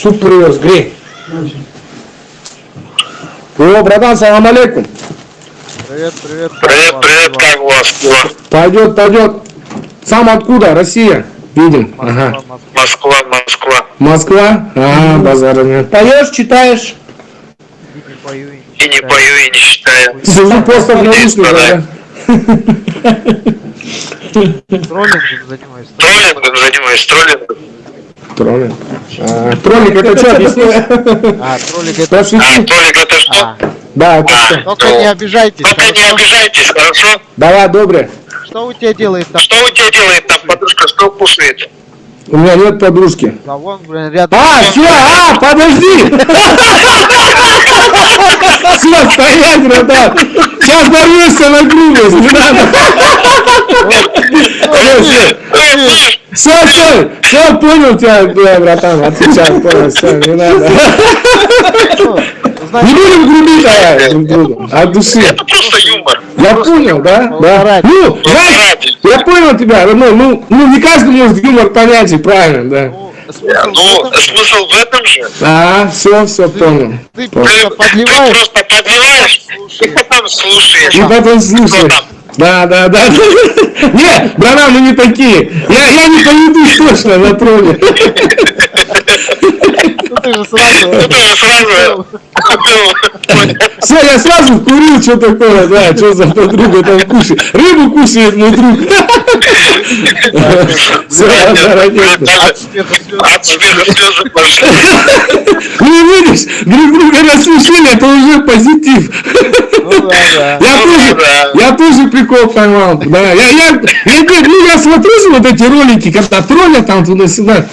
Суп привез, грей. О, братан, салам алейкум. Привет, привет. Привет, привет, как у вас? Пойдет, пойдет. Сам откуда? Россия. Видим. Ага. Москва, Москва. Москва, Москва. Москва? А, базара нет. Поешь, читаешь? И не пою, и не И не читаю. пою, и не читаю. Сижу просто в наушниках, да? Троллингом занимаюсь. Троллингом занимаюсь, троллингом. Троллинг. А, троллинг, это что, объясни? А, троллинг это... А, троллинг это что? А, Да, это А, что? только ну, не обижайтесь, Только не хорошо? обижайтесь, хорошо? Давай, добре. Что у тебя делает там? Что у тебя делает там подружка, что кушает? У меня нет подружки. Да вон, блин, рядом. А, все, а, подожди! Все, стоять, братан! Сейчас дорвешься на грубость, не надо! Все, все, все, понял тебя, братан, отвечаю, понял, все, не надо. Не будем грубить а, друг другу, от души. Это просто юмор. Я понял, да? Да. Ну, знаешь, ради. я понял тебя, ну, ну, ну, не каждый может юмор понять, и правильно, да. ну, смысл в Ну, смысл в этом же. А, все, все, понял. Ты Ты, просто ты подливаешь, просто подливаешь, и потом слушаешь. И потом слушаешь. Да, да, да. Не, братан, мы не такие. Я, я не поведусь точно на тролле. ну ты же сразу... Это же сразу... ну, Все, я сразу курил, что такое, да, что за подруга там кушает. Рыбу кушает мой друг. От смеха слезы пошли. Ну, видишь, друг друга рассмешили, это уже позитив. Ну. Я Ну, тоже, я тоже прикол поймал. Да, я, я, я, говорю, ну, я смотрю вот эти ролики, когда троллят там туда-сюда.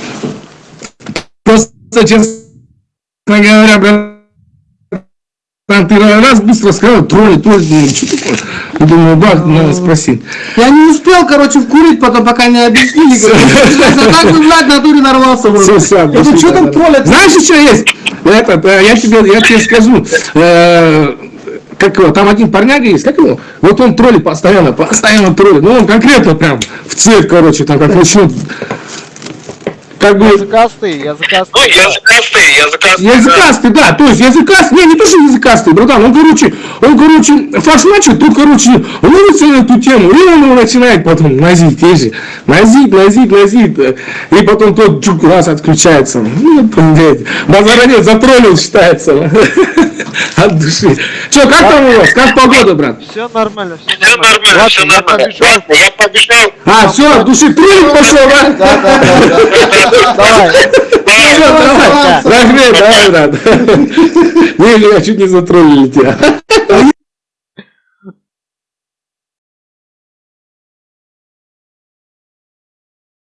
Просто, честно говоря, там ты раз быстро сказал, тролли, тролли, думаю, что такое? Я думаю, бах, надо спросить. Я не успел, короче, вкурить, потом пока не объяснили. А так бы, блядь, на дуре нарвался. Говорю, что там троллят? Знаешь, что есть? Этот, э, я тебе, я тебе скажу. Как его, там один парняга есть, как его? Вот он троллит постоянно, постоянно троллит. Ну, он конкретно прям в цвет, короче, там как начнет. Как бы Языкастый, языкастый. Ну, языкастый, языкастый. языкастый, да, то есть языкастый, не, не то, что языкастый, братан, он, короче, он, короче, фашмачит, тут, короче, ловится на эту тему, и он его начинает потом назить, тоже, назить, назить, назить, э, и потом тот чук раз отключается, ну, блядь, базара нет, затроллил, считается, от души. Че, как там у вас, как погода, брат? Все нормально, все Все нормально. нормально, все нормально. побежал. Ладно, я побежал. А, все, от души троллинг пошел, да? Да, да, да, да. Давай. Ну, давай, давай, давай, брат. Не, не, я чуть не затроллили тебя.